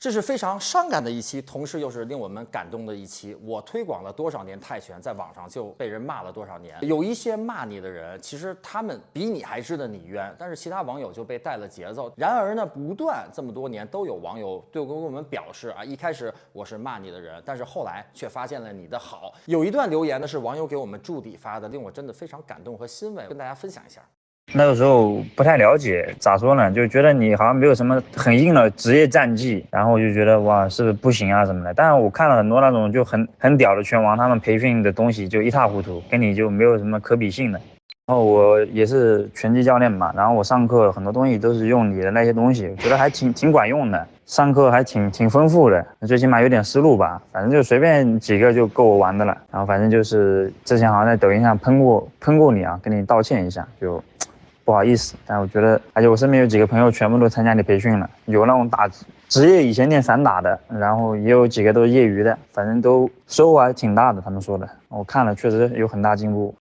这是非常伤感的一期，同时又是令我们感动的一期。我推广了多少年泰拳，在网上就被人骂了多少年。有一些骂你的人，其实他们比你还知道你冤，但是其他网友就被带了节奏。然而呢，不断这么多年都有网友对我跟我们表示啊，一开始我是骂你的人，但是后来却发现了你的好。有一段留言呢是网友给我们助理发的，令我真的非常感动和欣慰，跟大家分享一下。那个时候不太了解，咋说呢？就觉得你好像没有什么很硬的职业战绩，然后我就觉得哇，是不是不行啊什么的？但是我看了很多那种就很很屌的拳王，他们培训的东西就一塌糊涂，跟你就没有什么可比性的。然后我也是拳击教练嘛，然后我上课很多东西都是用你的那些东西，觉得还挺挺管用的，上课还挺挺丰富的，最起码有点思路吧。反正就随便几个就够我玩的了。然后反正就是之前好像在抖音上喷过喷过你啊，跟你道歉一下就。不好意思，但我觉得，而且我身边有几个朋友全部都参加你培训了，有那种打职业以前练散打的，然后也有几个都是业余的，反正都收获还挺大的。他们说的，我看了确实有很大进步。